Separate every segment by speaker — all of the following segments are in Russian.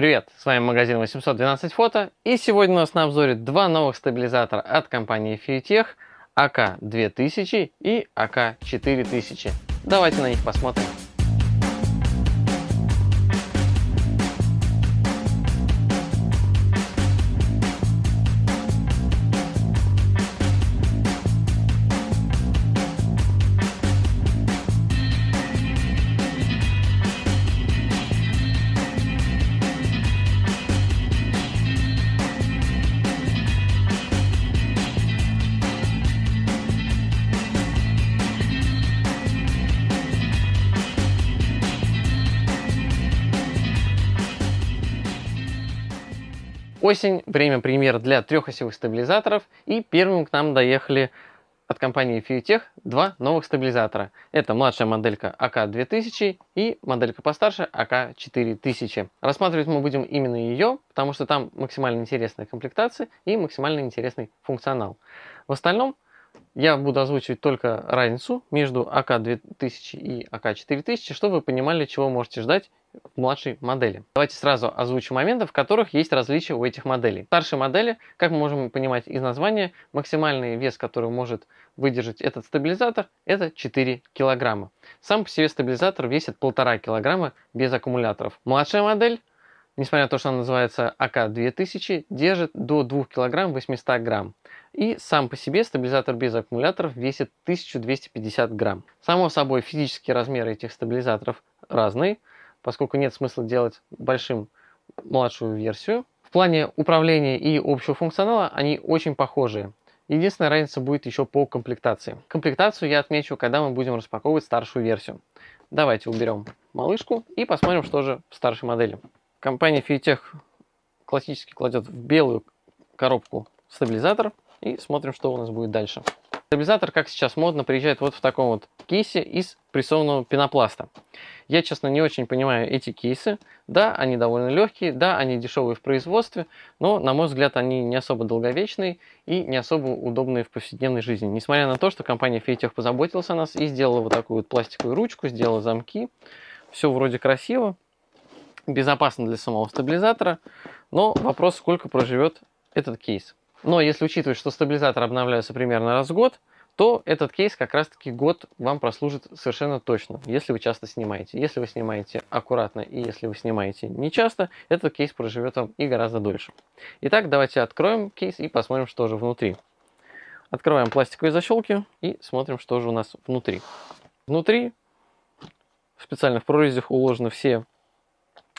Speaker 1: Привет, с вами магазин 812 фото и сегодня у нас на обзоре два новых стабилизатора от компании Fiutech AK2000 и AK4000. Давайте на них посмотрим. Осень – время премьер для трехосевых стабилизаторов, и первым к нам доехали от компании Fiutech два новых стабилизатора. Это младшая моделька AK2000 и моделька постарше AK4000. Рассматривать мы будем именно ее, потому что там максимально интересная комплектация и максимально интересный функционал. В остальном я буду озвучивать только разницу между АК-2000 и АК-4000, чтобы вы понимали, чего можете ждать младшей модели. Давайте сразу озвучу моменты, в которых есть различия у этих моделей. В старшей модели, как мы можем понимать из названия, максимальный вес, который может выдержать этот стабилизатор, это 4 килограмма. Сам по себе стабилизатор весит 1,5 килограмма без аккумуляторов. Младшая модель несмотря на то, что она называется АК-2000, держит до 2 кг 800 грамм. И сам по себе стабилизатор без аккумуляторов весит 1250 грамм. Само собой, физические размеры этих стабилизаторов разные, поскольку нет смысла делать большим младшую версию. В плане управления и общего функционала они очень похожие. Единственная разница будет еще по комплектации. Комплектацию я отмечу, когда мы будем распаковывать старшую версию. Давайте уберем малышку и посмотрим, что же в старшей модели. Компания Fiutech классически кладет в белую коробку стабилизатор и смотрим, что у нас будет дальше. Стабилизатор, как сейчас модно, приезжает вот в таком вот кейсе из прессованного пенопласта. Я, честно, не очень понимаю эти кейсы. Да, они довольно легкие, да, они дешевые в производстве, но, на мой взгляд, они не особо долговечные и не особо удобные в повседневной жизни. Несмотря на то, что компания Fiatech позаботилась о нас и сделала вот такую вот пластиковую ручку, сделала замки. Все вроде красиво, безопасно для самого стабилизатора, но вопрос, сколько проживет этот кейс. Но если учитывать, что стабилизатор обновляется примерно раз в год, то этот кейс как раз таки год вам прослужит совершенно точно, если вы часто снимаете. Если вы снимаете аккуратно и если вы снимаете не часто, этот кейс проживет вам и гораздо дольше. Итак, давайте откроем кейс и посмотрим, что же внутри. Открываем пластиковые защелки и смотрим, что же у нас внутри. Внутри в прорезях уложены все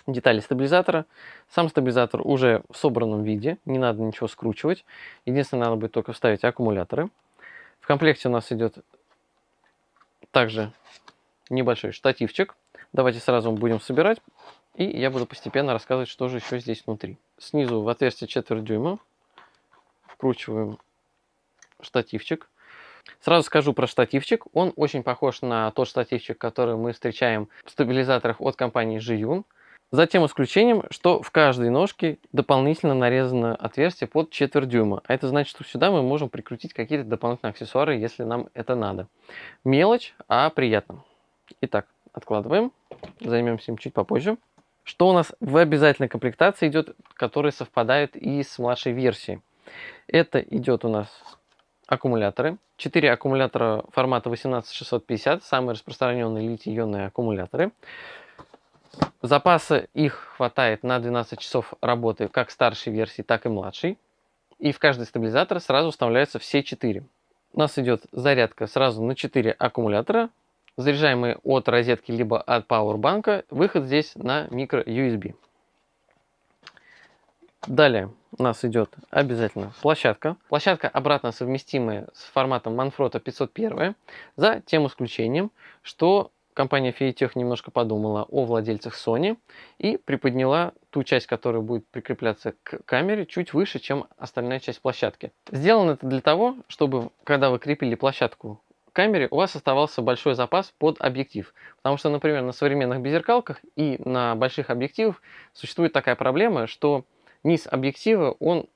Speaker 1: детали стабилизатора. Сам стабилизатор уже в собранном виде, не надо ничего скручивать. Единственное, надо будет только вставить аккумуляторы. В комплекте у нас идет также небольшой штативчик. Давайте сразу будем собирать, и я буду постепенно рассказывать, что же еще здесь внутри. Снизу в отверстие четверть дюйма вкручиваем штативчик. Сразу скажу про штативчик. Он очень похож на тот штативчик, который мы встречаем в стабилизаторах от компании Jiyun. За тем исключением, что в каждой ножке дополнительно нарезано отверстие под четверть дюйма. А это значит, что сюда мы можем прикрутить какие-то дополнительные аксессуары, если нам это надо. Мелочь, а приятно. Итак, откладываем. Займемся им чуть попозже. Что у нас в обязательной комплектации идет, который совпадает и с младшей версией. Это идет у нас аккумуляторы. 4 аккумулятора формата 18650, самые распространенные литий-ионные аккумуляторы. Запаса их хватает на 12 часов работы как старшей версии, так и младшей. И в каждый стабилизатор сразу вставляются все 4. У нас идет зарядка сразу на 4 аккумулятора, заряжаемые от розетки либо от пауэрбанка. Выход здесь на микро USB. Далее у нас идет обязательно площадка. Площадка обратно совместимая с форматом Manfrotto 501, за тем исключением, что компания Fiatech немножко подумала о владельцах Sony и приподняла ту часть, которая будет прикрепляться к камере, чуть выше, чем остальная часть площадки. Сделано это для того, чтобы, когда вы крепили площадку к камере, у вас оставался большой запас под объектив. Потому что, например, на современных беззеркалках и на больших объективах существует такая проблема, что низ объектива, он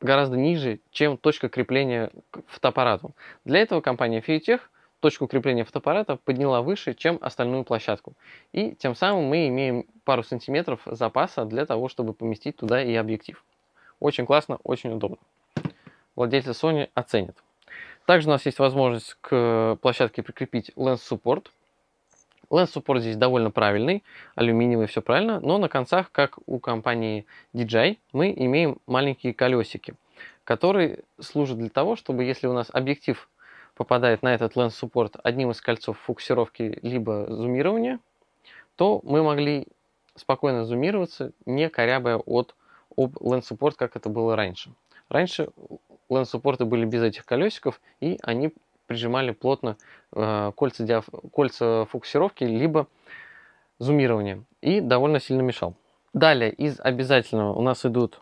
Speaker 1: гораздо ниже, чем точка крепления к фотоаппарату. Для этого компания Fiatech точку крепления фотоаппарата подняла выше, чем остальную площадку. И тем самым мы имеем пару сантиметров запаса для того, чтобы поместить туда и объектив. Очень классно, очень удобно. Владельцы Sony оценят. Также у нас есть возможность к площадке прикрепить Lens Support. Lens Support здесь довольно правильный, алюминиевый, все правильно, но на концах, как у компании DJI, мы имеем маленькие колесики, которые служат для того, чтобы если у нас объектив попадает на этот Lens Support одним из кольцов фокусировки либо зумирования, то мы могли спокойно зумироваться, не корябая от об Lens Support, как это было раньше. Раньше Lens Support были без этих колесиков, и они прижимали плотно э, кольца, диаф... кольца фокусировки, либо зумирования, и довольно сильно мешал. Далее из обязательного у нас идут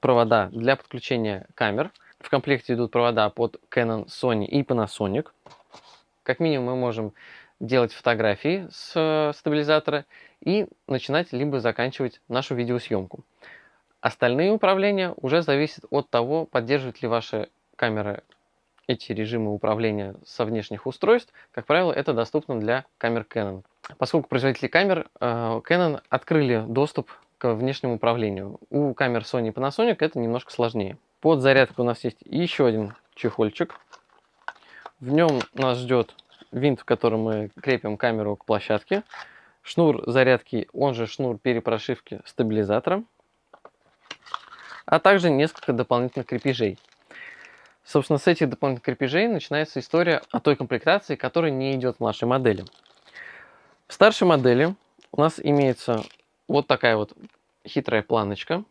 Speaker 1: провода для подключения камер. В комплекте идут провода под Canon, Sony и Panasonic. Как минимум мы можем делать фотографии с э, стабилизатора и начинать либо заканчивать нашу видеосъемку. Остальные управления уже зависят от того, поддерживает ли ваша камера эти режимы управления со внешних устройств. Как правило, это доступно для камер Canon. Поскольку производители камер э, Canon открыли доступ к внешнему управлению. У камер Sony и Panasonic это немножко сложнее. Под зарядку у нас есть еще один чехольчик. В нем нас ждет винт, в котором мы крепим камеру к площадке. Шнур зарядки, он же шнур перепрошивки стабилизатора а также несколько дополнительных крепежей. Собственно, с этих дополнительных крепежей начинается история о той комплектации, которая не идет в нашей модели. В старшей модели у нас имеется вот такая вот хитрая планочка.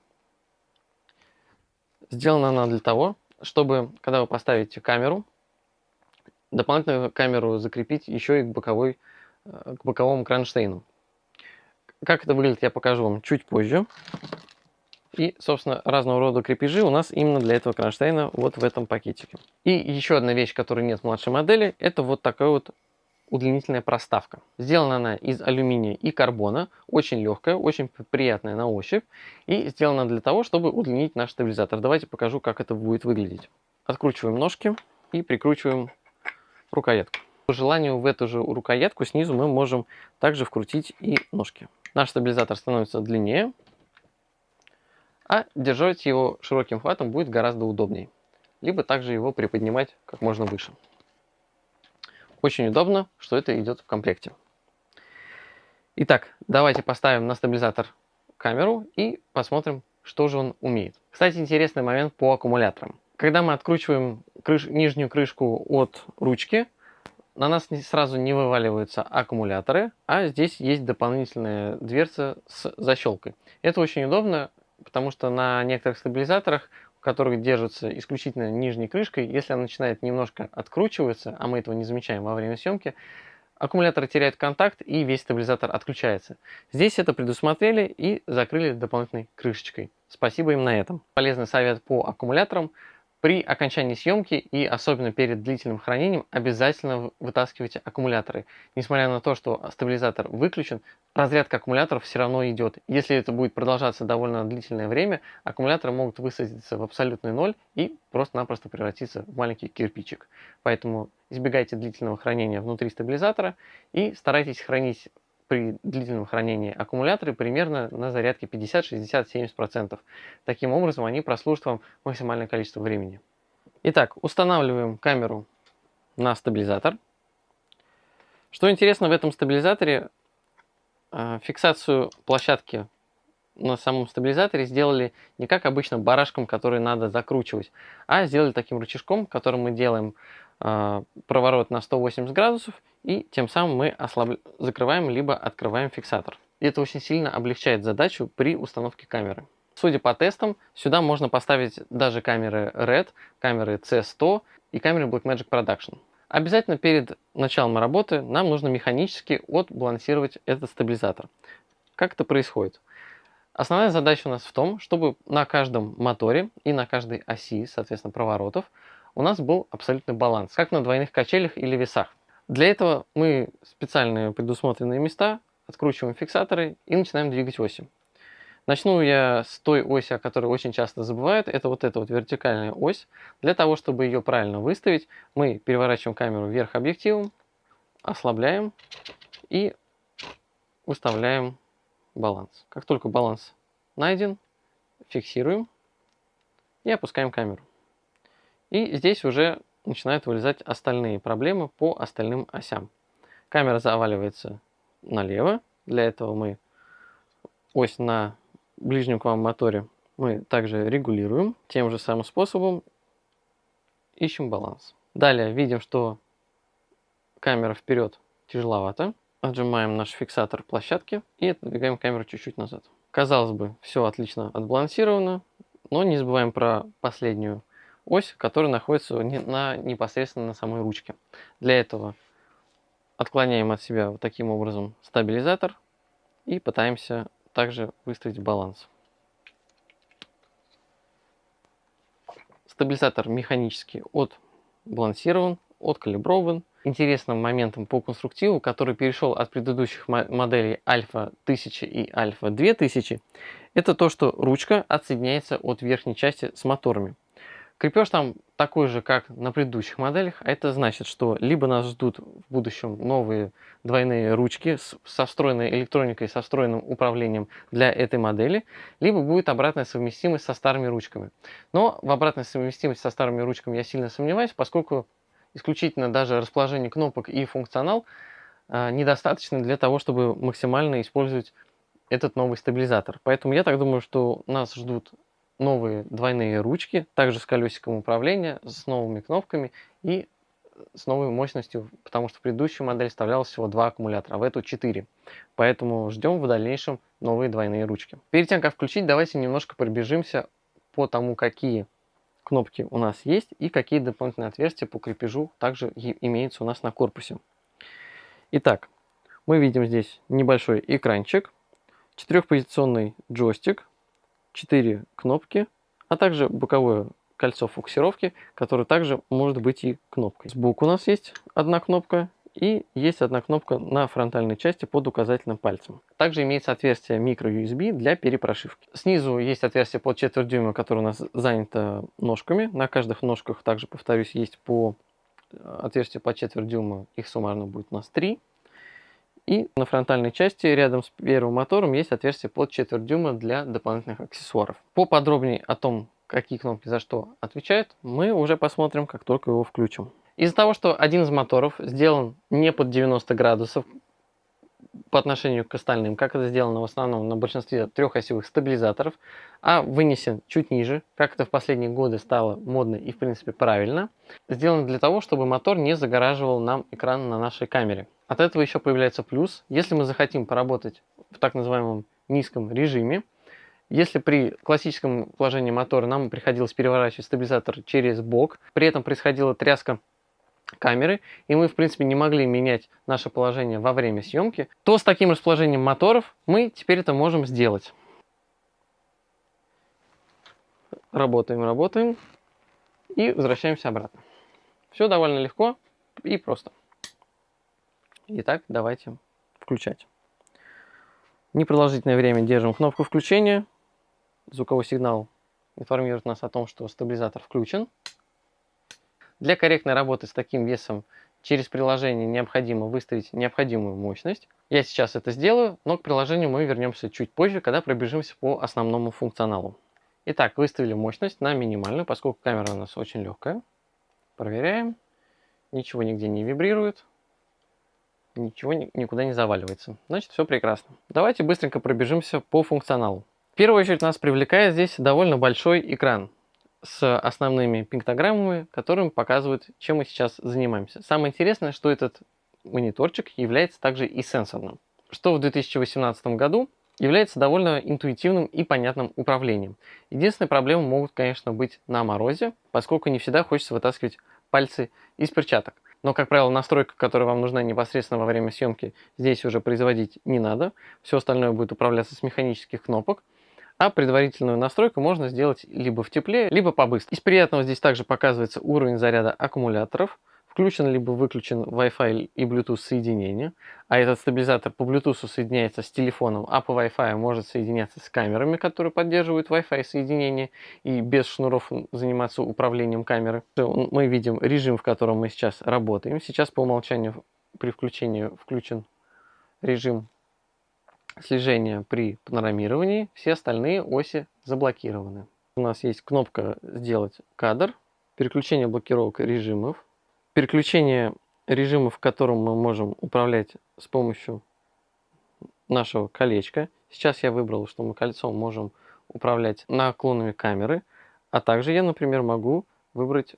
Speaker 1: Сделана она для того, чтобы, когда вы поставите камеру, дополнительную камеру закрепить еще и к, боковой, э, к боковому кронштейну. Как это выглядит, я покажу вам чуть позже. И, собственно, разного рода крепежи у нас именно для этого кронштейна вот в этом пакетике. И еще одна вещь, которой нет в младшей модели, это вот такая вот удлинительная проставка. Сделана она из алюминия и карбона, очень легкая, очень приятная на ощупь и сделана для того, чтобы удлинить наш стабилизатор. Давайте покажу, как это будет выглядеть. Откручиваем ножки и прикручиваем рукоятку. По желанию в эту же рукоятку снизу мы можем также вкрутить и ножки. Наш стабилизатор становится длиннее, а держать его широким хватом будет гораздо удобнее. Либо также его приподнимать как можно выше. Очень удобно, что это идет в комплекте. Итак, давайте поставим на стабилизатор камеру и посмотрим, что же он умеет. Кстати, интересный момент по аккумуляторам. Когда мы откручиваем крыш... нижнюю крышку от ручки, на нас сразу не вываливаются аккумуляторы, а здесь есть дополнительная дверца с защелкой. Это очень удобно, потому что на некоторых стабилизаторах, у которых держатся исключительно нижней крышкой, если она начинает немножко откручиваться, а мы этого не замечаем во время съемки, аккумулятор теряет контакт и весь стабилизатор отключается. Здесь это предусмотрели и закрыли дополнительной крышечкой. Спасибо им на этом. Полезный совет по аккумуляторам – при окончании съемки и особенно перед длительным хранением обязательно вытаскивайте аккумуляторы. Несмотря на то, что стабилизатор выключен, разрядка аккумуляторов все равно идет. Если это будет продолжаться довольно длительное время, аккумуляторы могут высадиться в абсолютный ноль и просто-напросто превратиться в маленький кирпичик. Поэтому избегайте длительного хранения внутри стабилизатора и старайтесь хранить при длительном хранении аккумуляторы примерно на зарядке 50, 60, 70%. Таким образом, они прослужат вам максимальное количество времени. Итак, устанавливаем камеру на стабилизатор. Что интересно в этом стабилизаторе, э, фиксацию площадки на самом стабилизаторе сделали не как обычно барашком, который надо закручивать, а сделали таким рычажком, которым мы делаем э, проворот на 180 градусов и тем самым мы ослаб... закрываем либо открываем фиксатор. И это очень сильно облегчает задачу при установке камеры. Судя по тестам, сюда можно поставить даже камеры RED, камеры C100 и камеры Blackmagic Production. Обязательно перед началом работы нам нужно механически отбалансировать этот стабилизатор. Как это происходит? Основная задача у нас в том, чтобы на каждом моторе и на каждой оси, соответственно, проворотов, у нас был абсолютный баланс, как на двойных качелях или весах. Для этого мы специальные предусмотренные места откручиваем фиксаторы и начинаем двигать оси. Начну я с той оси, о которой очень часто забывают. Это вот эта вот вертикальная ось. Для того, чтобы ее правильно выставить, мы переворачиваем камеру вверх объективом, ослабляем и выставляем баланс. Как только баланс найден, фиксируем и опускаем камеру. И здесь уже начинают вылезать остальные проблемы по остальным осям. Камера заваливается налево. Для этого мы ось на ближнем к вам моторе мы также регулируем тем же самым способом. Ищем баланс. Далее видим, что камера вперед тяжеловато. Отжимаем наш фиксатор площадки и отодвигаем камеру чуть-чуть назад. Казалось бы, все отлично отбалансировано, но не забываем про последнюю ось, которая находится на, непосредственно на самой ручке. Для этого отклоняем от себя вот таким образом стабилизатор и пытаемся также выставить баланс. Стабилизатор механически отбалансирован, откалиброван. Интересным моментом по конструктиву, который перешел от предыдущих моделей Альфа 1000 и Альфа 2000, это то, что ручка отсоединяется от верхней части с моторами. Крепеж там такой же, как на предыдущих моделях. А это значит, что либо нас ждут в будущем новые двойные ручки со встроенной электроникой, со встроенным управлением для этой модели, либо будет обратная совместимость со старыми ручками. Но в обратной совместимости со старыми ручками я сильно сомневаюсь, поскольку исключительно даже расположение кнопок и функционал э, недостаточно для того, чтобы максимально использовать этот новый стабилизатор. Поэтому я так думаю, что нас ждут новые двойные ручки, также с колесиком управления, с новыми кнопками и с новой мощностью, потому что в предыдущую модель вставлялось всего два аккумулятора, а в эту 4. Поэтому ждем в дальнейшем новые двойные ручки. Перед тем, как включить, давайте немножко пробежимся по тому, какие кнопки у нас есть и какие дополнительные отверстия по крепежу также имеются у нас на корпусе. Итак, мы видим здесь небольшой экранчик, четырехпозиционный джойстик 4 кнопки, а также боковое кольцо фокусировки, которое также может быть и кнопкой. Сбоку у нас есть одна кнопка и есть одна кнопка на фронтальной части под указательным пальцем. Также имеется отверстие micro-USB для перепрошивки. Снизу есть отверстие под четверть дюйма, которое у нас занято ножками. На каждых ножках также, повторюсь, есть по э, отверстию по четверть дюйма. Их суммарно будет у нас 3. И на фронтальной части рядом с первым мотором есть отверстие под четверть дюйма для дополнительных аксессуаров. Поподробнее о том, какие кнопки за что отвечают, мы уже посмотрим, как только его включим. Из-за того, что один из моторов сделан не под 90 градусов по отношению к остальным, как это сделано в основном на большинстве трехосевых стабилизаторов, а вынесен чуть ниже, как это в последние годы стало модно и в принципе правильно, сделано для того, чтобы мотор не загораживал нам экран на нашей камере. От этого еще появляется плюс. Если мы захотим поработать в так называемом низком режиме, если при классическом положении мотора нам приходилось переворачивать стабилизатор через бок, при этом происходила тряска камеры, и мы, в принципе, не могли менять наше положение во время съемки, то с таким расположением моторов мы теперь это можем сделать. Работаем, работаем и возвращаемся обратно. Все довольно легко и просто. Итак, давайте включать. Непродолжительное время держим кнопку включения. Звуковой сигнал информирует нас о том, что стабилизатор включен. Для корректной работы с таким весом через приложение необходимо выставить необходимую мощность. Я сейчас это сделаю, но к приложению мы вернемся чуть позже, когда пробежимся по основному функционалу. Итак, выставили мощность на минимальную, поскольку камера у нас очень легкая. Проверяем. Ничего нигде не вибрирует ничего никуда не заваливается. Значит, все прекрасно. Давайте быстренько пробежимся по функционалу. В первую очередь нас привлекает здесь довольно большой экран с основными пиктограммами, которым показывают, чем мы сейчас занимаемся. Самое интересное, что этот мониторчик является также и сенсорным, что в 2018 году является довольно интуитивным и понятным управлением. Единственная проблема могут, конечно, быть на морозе, поскольку не всегда хочется вытаскивать пальцы из перчаток. Но, как правило, настройка, которая вам нужна непосредственно во время съемки, здесь уже производить не надо. Все остальное будет управляться с механических кнопок. А предварительную настройку можно сделать либо в тепле, либо побыстрее. Из приятного здесь также показывается уровень заряда аккумуляторов. включен либо выключен Wi-Fi и Bluetooth соединение, а этот стабилизатор по Bluetooth соединяется с телефоном, а по Wi-Fi может соединяться с камерами, которые поддерживают Wi-Fi соединение и без шнуров заниматься управлением камеры. Мы видим режим, в котором мы сейчас работаем. Сейчас по умолчанию при включении включен режим слежения при панорамировании, все остальные оси заблокированы. У нас есть кнопка «Сделать кадр», переключение блокировок режимов, переключение режимов, в котором мы можем управлять с помощью нашего колечка. Сейчас я выбрал, что мы кольцом можем управлять наклонами камеры, а также я, например, могу выбрать,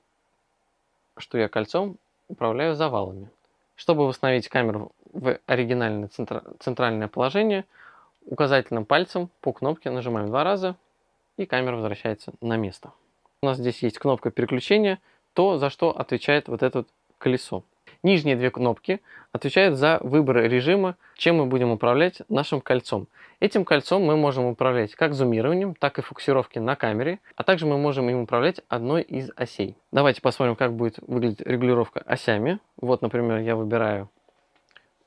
Speaker 1: что я кольцом управляю завалами. Чтобы восстановить камеру в оригинальное центральное положение, указательным пальцем по кнопке нажимаем два раза, и камера возвращается на место. У нас здесь есть кнопка переключения, то, за что отвечает вот это вот колесо. Нижние две кнопки отвечают за выбор режима, чем мы будем управлять нашим кольцом. Этим кольцом мы можем управлять как зумированием, так и фокусировки на камере, а также мы можем им управлять одной из осей. Давайте посмотрим, как будет выглядеть регулировка осями. Вот, например, я выбираю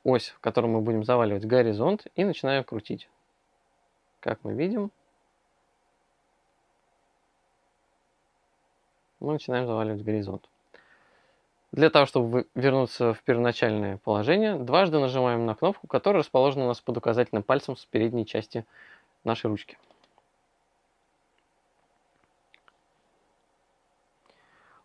Speaker 1: ось, в которой мы будем заваливать горизонт и начинаю крутить. Как мы видим, мы начинаем заваливать горизонт. Для того, чтобы вернуться в первоначальное положение, дважды нажимаем на кнопку, которая расположена у нас под указательным пальцем с передней части нашей ручки.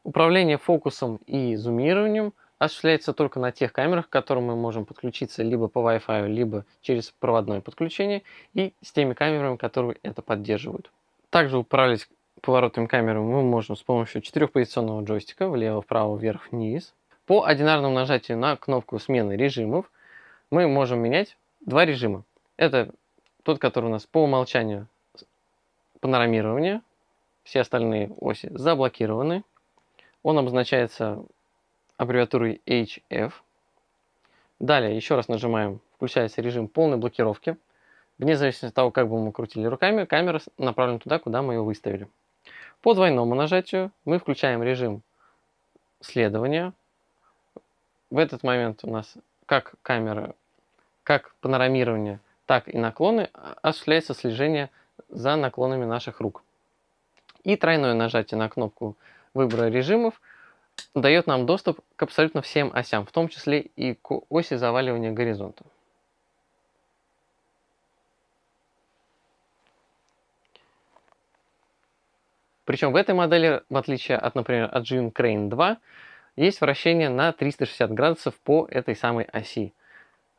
Speaker 1: Управление фокусом и зумированием осуществляется только на тех камерах, к которым мы можем подключиться либо по Wi-Fi, либо через проводное подключение, и с теми камерами, которые это поддерживают. Также управлять поворотом камеры мы можем с помощью четырехпозиционного джойстика влево, вправо, вверх, вниз. По одинарному нажатию на кнопку смены режимов мы можем менять два режима. Это тот, который у нас по умолчанию панорамирование, все остальные оси заблокированы. Он обозначается аббревиатурой HF. Далее еще раз нажимаем, включается режим полной блокировки. Вне зависимости от того, как бы мы крутили руками, камера направлена туда, куда мы ее выставили. По двойному нажатию мы включаем режим следования. В этот момент у нас как камера, как панорамирование, так и наклоны осуществляется слежение за наклонами наших рук. И тройное нажатие на кнопку выбора режимов дает нам доступ к абсолютно всем осям, в том числе и к оси заваливания горизонта. Причем в этой модели, в отличие от, например, от June Crane 2, есть вращение на 360 градусов по этой самой оси.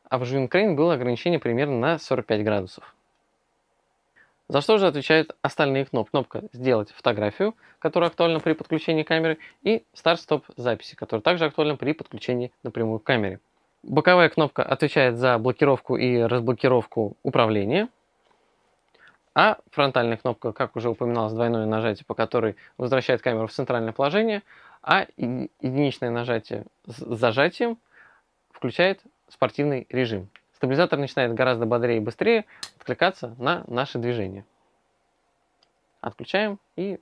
Speaker 1: А в June Crane было ограничение примерно на 45 градусов. За что же отвечают остальные кнопки? Кнопка «Сделать фотографию», которая актуальна при подключении камеры, и «Старт-стоп записи», которая также актуальна при подключении напрямую к камере. Боковая кнопка отвечает за блокировку и разблокировку управления – а фронтальная кнопка, как уже упоминалось, двойное нажатие, по которой возвращает камеру в центральное положение, а единичное нажатие с зажатием включает спортивный режим. Стабилизатор начинает гораздо бодрее и быстрее откликаться на наши движения. Отключаем и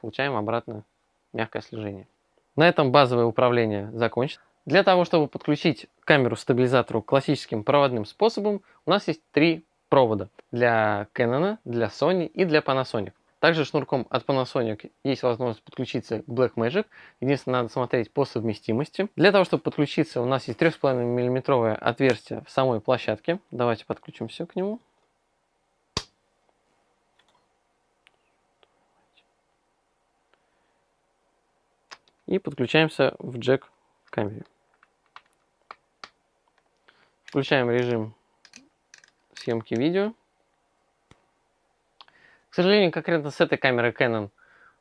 Speaker 1: получаем обратно мягкое слежение. На этом базовое управление закончено. Для того, чтобы подключить камеру стабилизатору классическим проводным способом, у нас есть три провода для Canon, для Sony и для Panasonic. Также шнурком от Panasonic есть возможность подключиться к Blackmagic. Единственное, надо смотреть по совместимости. Для того, чтобы подключиться, у нас есть 3,5 мм отверстие в самой площадке. Давайте подключимся к нему. И подключаемся в джек камере. Включаем режим съемки видео. К сожалению, конкретно с этой камерой Canon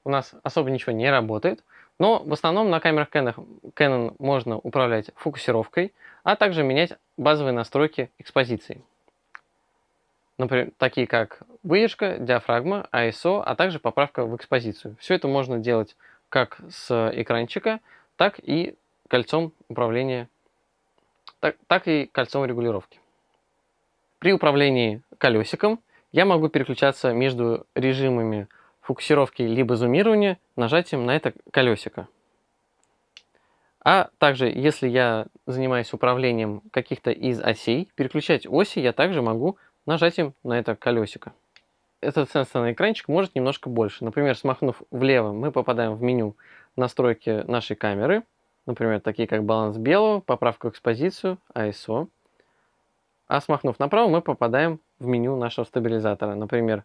Speaker 1: у нас особо ничего не работает, но в основном на камерах Canon, Canon можно управлять фокусировкой, а также менять базовые настройки экспозиции. Например, такие как выдержка, диафрагма, ISO, а также поправка в экспозицию. Все это можно делать как с экранчика, так и кольцом управления, так, так и кольцом регулировки. При управлении колесиком я могу переключаться между режимами фокусировки либо зумирования нажатием на это колесико. А также, если я занимаюсь управлением каких-то из осей, переключать оси я также могу нажатием на это колесико. Этот сенсорный экранчик может немножко больше. Например, смахнув влево, мы попадаем в меню настройки нашей камеры. Например, такие как баланс белого, поправка экспозицию, ISO. А смахнув направо, мы попадаем в меню нашего стабилизатора. Например,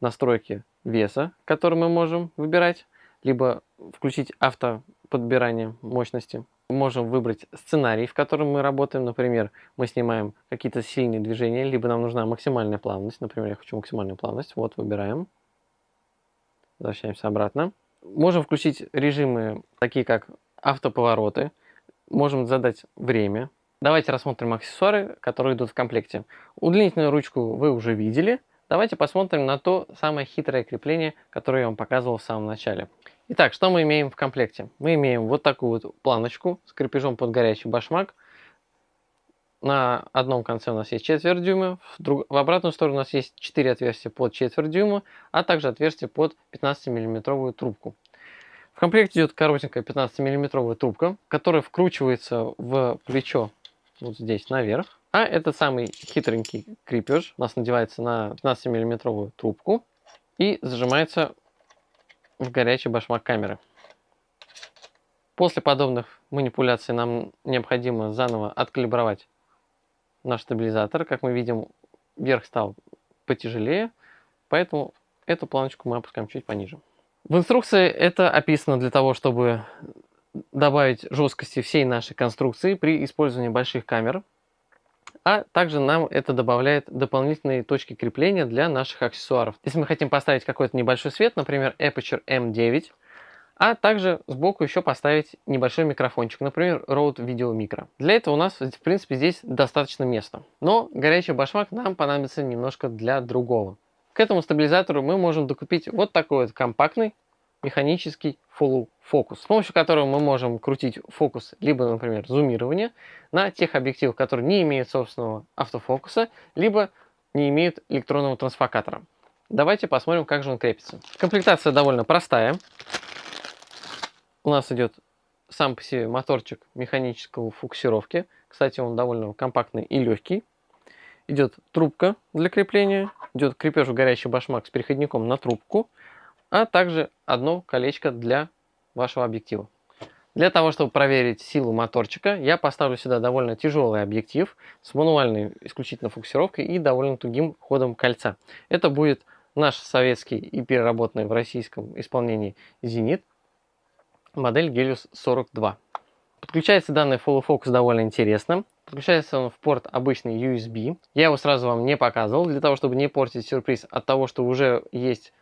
Speaker 1: настройки веса, который мы можем выбирать, либо включить автоподбирание мощности. Можем выбрать сценарий, в котором мы работаем. Например, мы снимаем какие-то сильные движения, либо нам нужна максимальная плавность. Например, я хочу максимальную плавность. Вот, выбираем. Возвращаемся обратно. Можем включить режимы, такие как автоповороты. Можем задать время. Давайте рассмотрим аксессуары, которые идут в комплекте. Удлинительную ручку вы уже видели. Давайте посмотрим на то самое хитрое крепление, которое я вам показывал в самом начале. Итак, что мы имеем в комплекте? Мы имеем вот такую вот планочку с крепежом под горячий башмак. На одном конце у нас есть четверть дюйма, в, друг... в обратную сторону у нас есть 4 отверстия под четверть дюйма, а также отверстие под 15 миллиметровую трубку. В комплекте идет коротенькая 15 миллиметровая трубка, которая вкручивается в плечо вот здесь наверх. А этот самый хитренький крепеж у нас надевается на 15 миллиметровую трубку и зажимается в горячий башмак камеры. После подобных манипуляций нам необходимо заново откалибровать наш стабилизатор. Как мы видим, верх стал потяжелее, поэтому эту планочку мы опускаем чуть пониже. В инструкции это описано для того, чтобы добавить жесткости всей нашей конструкции при использовании больших камер. А также нам это добавляет дополнительные точки крепления для наших аксессуаров. Если мы хотим поставить какой-то небольшой свет, например, Aperture M9, а также сбоку еще поставить небольшой микрофончик, например, Rode Video Micro. Для этого у нас, в принципе, здесь достаточно места. Но горячий башмак нам понадобится немножко для другого. К этому стабилизатору мы можем докупить вот такой вот компактный механический full фокус, с помощью которого мы можем крутить фокус, либо, например, зумирование на тех объективах, которые не имеют собственного автофокуса, либо не имеют электронного трансфокатора. Давайте посмотрим, как же он крепится. Комплектация довольно простая. У нас идет сам по себе моторчик механического фокусировки. Кстати, он довольно компактный и легкий. Идет трубка для крепления, идет крепеж в горящий башмак с переходником на трубку, а также одно колечко для вашего объектива. Для того, чтобы проверить силу моторчика, я поставлю сюда довольно тяжелый объектив с мануальной исключительно фокусировкой и довольно тугим ходом кольца. Это будет наш советский и переработанный в российском исполнении «Зенит» модель Helios 42. Подключается данный Full Focus довольно интересно. Подключается он в порт обычный USB. Я его сразу вам не показывал, для того, чтобы не портить сюрприз от того, что уже есть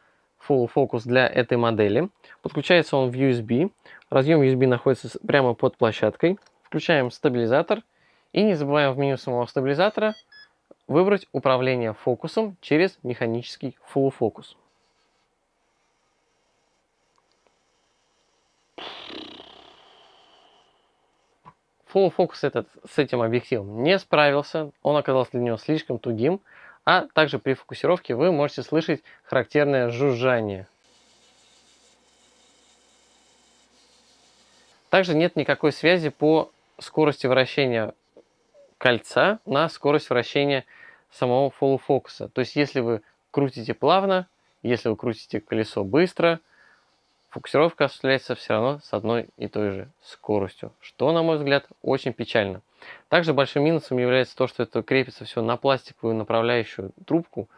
Speaker 1: Full Focus для этой модели. Подключается он в USB. Разъем USB находится прямо под площадкой. Включаем стабилизатор. И не забываем в меню самого стабилизатора выбрать управление фокусом через механический Full Focus. Full Focus этот с этим объективом не справился, он оказался для него слишком тугим, а также при фокусировке вы можете слышать характерное жужжание. Также нет никакой связи по скорости вращения кольца на скорость вращения самого Focus. То есть если вы крутите плавно, если вы крутите колесо быстро – фокусировка осуществляется все равно с одной и той же скоростью, что, на мой взгляд, очень печально. Также большим минусом является то, что это крепится все на пластиковую направляющую трубку.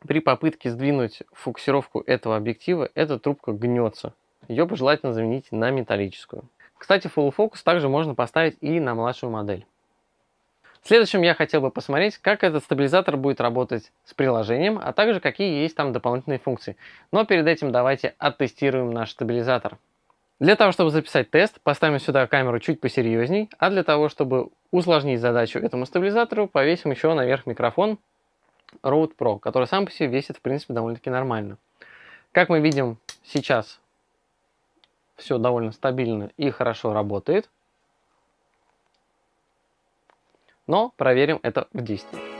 Speaker 1: При попытке сдвинуть фокусировку этого объектива, эта трубка гнется. Ее пожелательно заменить на металлическую. Кстати, Full Focus также можно поставить и на младшую модель. Следующим я хотел бы посмотреть, как этот стабилизатор будет работать с приложением, а также какие есть там дополнительные функции. Но перед этим давайте оттестируем наш стабилизатор. Для того, чтобы записать тест, поставим сюда камеру чуть посерьезней, а для того, чтобы усложнить задачу этому стабилизатору, повесим еще наверх микрофон Rode Pro, который сам по себе весит, в принципе, довольно-таки нормально. Как мы видим, сейчас все довольно стабильно и хорошо работает. Но проверим это в действии.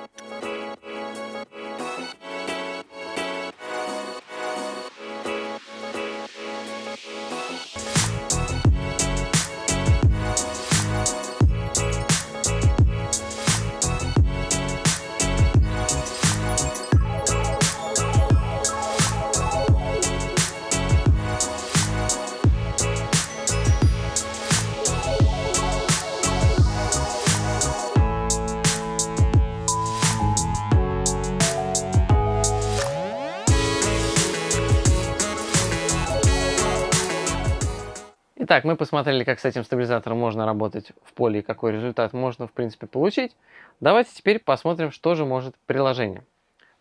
Speaker 1: Мы посмотрели, как с этим стабилизатором можно работать в поле и какой результат можно, в принципе, получить. Давайте теперь посмотрим, что же может приложение.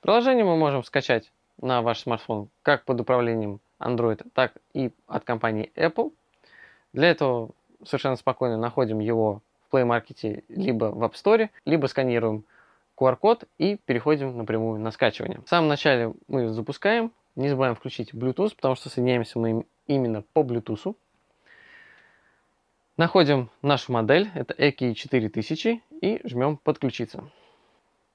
Speaker 1: Приложение мы можем скачать на ваш смартфон как под управлением Android, так и от компании Apple. Для этого совершенно спокойно находим его в Play Market либо в App Store, либо сканируем QR-код и переходим напрямую на скачивание. В самом начале мы запускаем, не забываем включить Bluetooth, потому что соединяемся мы именно по Bluetooth. Находим нашу модель, это EKI 4000, и жмем «Подключиться».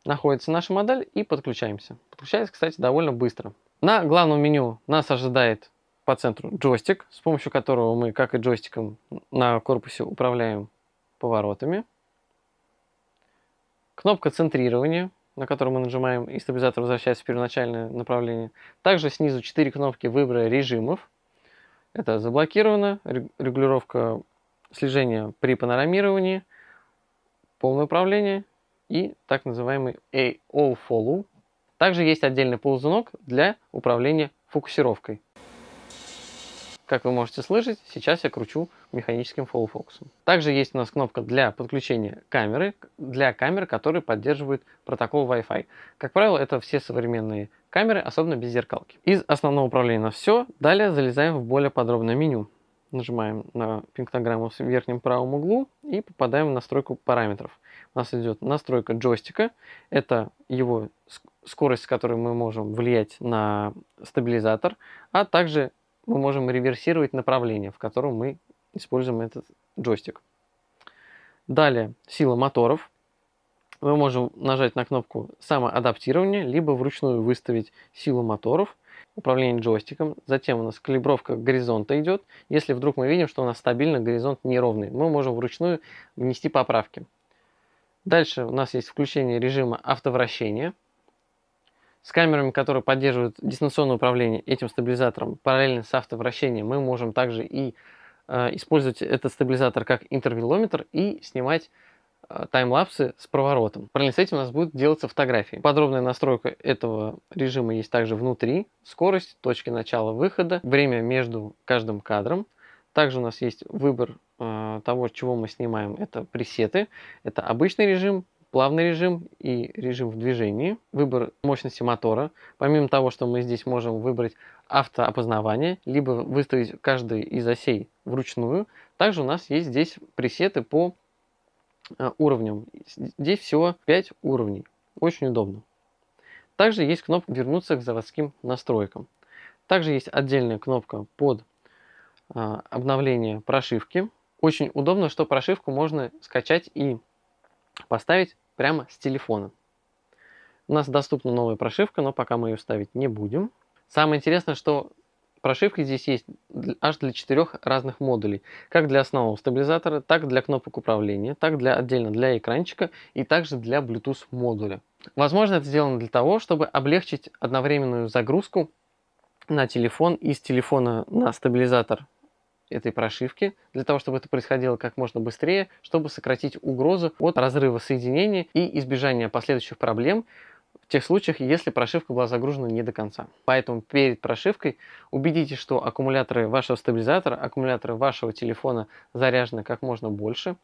Speaker 1: Находится наша модель и подключаемся. Подключается, кстати, довольно быстро. На главном меню нас ожидает по центру джойстик, с помощью которого мы, как и джойстиком на корпусе, управляем поворотами. Кнопка центрирования, на которую мы нажимаем, и стабилизатор возвращается в первоначальное направление. Также снизу 4 кнопки выбора режимов. Это заблокировано, регулировка слежения при панорамировании, полное управление и так называемый All Follow. Также есть отдельный ползунок для управления фокусировкой. Как вы можете слышать, сейчас я кручу механическим фокусом. Также есть у нас кнопка для подключения камеры, для камер, которые поддерживают протокол Wi-Fi. Как правило, это все современные камеры, особенно без зеркалки. Из основного управления на все. Далее залезаем в более подробное меню. Нажимаем на пиктограмму в верхнем правом углу и попадаем в настройку параметров. У нас идет настройка джойстика. Это его скорость, с которой мы можем влиять на стабилизатор, а также мы можем реверсировать направление, в котором мы используем этот джойстик. Далее сила моторов. Мы можем нажать на кнопку самоадаптирования, либо вручную выставить силу моторов, управление джойстиком. Затем у нас калибровка горизонта идет. Если вдруг мы видим, что у нас стабильно горизонт неровный, мы можем вручную внести поправки. Дальше у нас есть включение режима автовращения с камерами, которые поддерживают дистанционное управление этим стабилизатором параллельно с автовращением, мы можем также и э, использовать этот стабилизатор как интервелометр и снимать таймлапсы с проворотом. Параллельно с этим у нас будут делаться фотографии. Подробная настройка этого режима есть также внутри. Скорость, точки начала-выхода, время между каждым кадром. Также у нас есть выбор э, того, чего мы снимаем. Это пресеты. Это обычный режим, плавный режим и режим в движении, выбор мощности мотора. Помимо того, что мы здесь можем выбрать автоопознавание, либо выставить каждый из осей вручную, также у нас есть здесь пресеты по э, уровням. Здесь всего 5 уровней. Очень удобно. Также есть кнопка «Вернуться к заводским настройкам». Также есть отдельная кнопка под э, обновление прошивки. Очень удобно, что прошивку можно скачать и поставить прямо с телефона. У нас доступна новая прошивка, но пока мы ее ставить не будем. Самое интересное, что прошивка здесь есть аж для четырех разных модулей. Как для основного стабилизатора, так для кнопок управления, так для отдельно для экранчика и также для Bluetooth модуля. Возможно, это сделано для того, чтобы облегчить одновременную загрузку на телефон из телефона на стабилизатор этой прошивки, для того, чтобы это происходило как можно быстрее, чтобы сократить угрозу от разрыва соединения и избежания последующих проблем в тех случаях, если прошивка была загружена не до конца. Поэтому перед прошивкой убедитесь, что аккумуляторы вашего стабилизатора, аккумуляторы вашего телефона заряжены как можно больше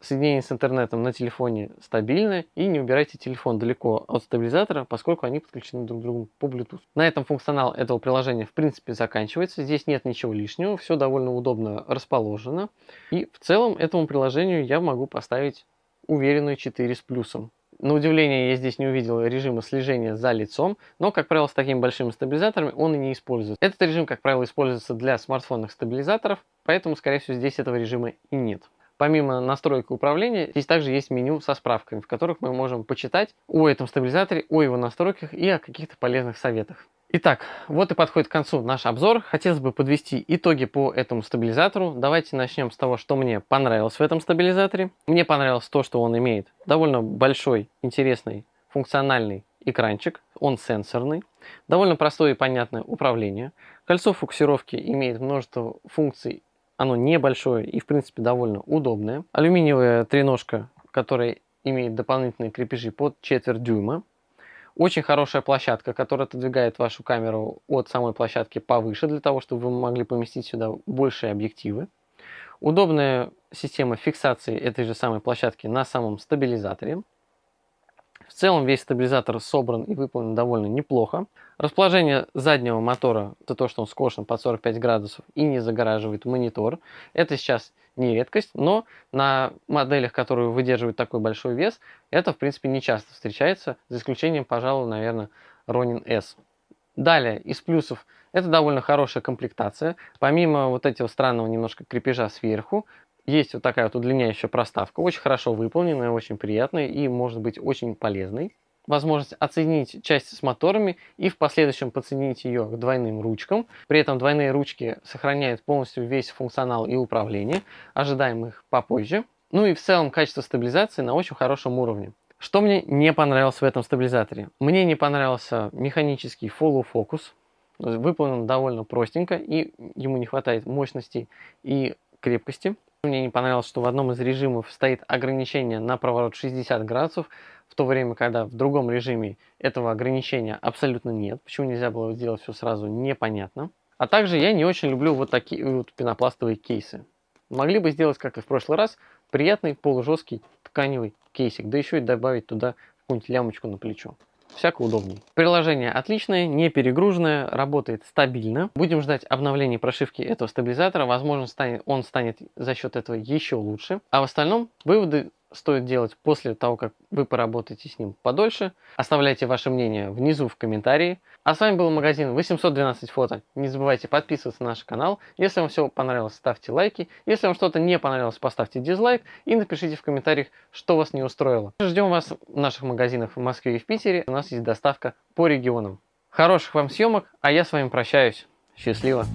Speaker 1: соединение с интернетом на телефоне стабильное и не убирайте телефон далеко от стабилизатора, поскольку они подключены друг к другу по Bluetooth. На этом функционал этого приложения в принципе заканчивается. Здесь нет ничего лишнего, все довольно удобно расположено. И в целом этому приложению я могу поставить уверенную 4 с плюсом. На удивление, я здесь не увидел режима слежения за лицом, но, как правило, с такими большими стабилизаторами он и не используется. Этот режим, как правило, используется для смартфонных стабилизаторов, поэтому, скорее всего, здесь этого режима и нет. Помимо настройки управления, здесь также есть меню со справками, в которых мы можем почитать о этом стабилизаторе, о его настройках и о каких-то полезных советах. Итак, вот и подходит к концу наш обзор. Хотелось бы подвести итоги по этому стабилизатору. Давайте начнем с того, что мне понравилось в этом стабилизаторе. Мне понравилось то, что он имеет довольно большой, интересный, функциональный экранчик. Он сенсорный. Довольно простое и понятное управление. Кольцо фокусировки имеет множество функций оно небольшое и, в принципе, довольно удобное. Алюминиевая треножка, которая имеет дополнительные крепежи под четверть дюйма. Очень хорошая площадка, которая отодвигает вашу камеру от самой площадки повыше, для того, чтобы вы могли поместить сюда большие объективы. Удобная система фиксации этой же самой площадки на самом стабилизаторе. В целом весь стабилизатор собран и выполнен довольно неплохо. Расположение заднего мотора, это то, что он скошен под 45 градусов и не загораживает монитор. Это сейчас не редкость, но на моделях, которые выдерживают такой большой вес, это в принципе не часто встречается, за исключением, пожалуй, наверное, Ronin S. Далее, из плюсов, это довольно хорошая комплектация. Помимо вот этого странного немножко крепежа сверху, есть вот такая вот удлиняющая проставка, очень хорошо выполненная, очень приятная и может быть очень полезной. Возможность оценить часть с моторами и в последующем подсоединить ее к двойным ручкам. При этом двойные ручки сохраняют полностью весь функционал и управление. Ожидаем их попозже. Ну и в целом качество стабилизации на очень хорошем уровне. Что мне не понравилось в этом стабилизаторе? Мне не понравился механический follow focus. Выполнен довольно простенько и ему не хватает мощности и крепкости. Мне не понравилось, что в одном из режимов стоит ограничение на проворот 60 градусов, в то время, когда в другом режиме этого ограничения абсолютно нет. Почему нельзя было сделать все сразу, непонятно. А также я не очень люблю вот такие вот пенопластовые кейсы. Могли бы сделать, как и в прошлый раз, приятный полужесткий тканевый кейсик, да еще и добавить туда какую-нибудь лямочку на плечо всяко удобней. Приложение отличное, не перегруженное, работает стабильно. Будем ждать обновления прошивки этого стабилизатора. Возможно, он станет за счет этого еще лучше. А в остальном выводы стоит делать после того, как вы поработаете с ним подольше. Оставляйте ваше мнение внизу в комментарии. А с вами был магазин 812 фото. Не забывайте подписываться на наш канал. Если вам все понравилось, ставьте лайки. Если вам что-то не понравилось, поставьте дизлайк и напишите в комментариях, что вас не устроило. Ждем вас в наших магазинах в Москве и в Питере. У нас есть доставка по регионам. Хороших вам съемок, а я с вами прощаюсь. Счастливо!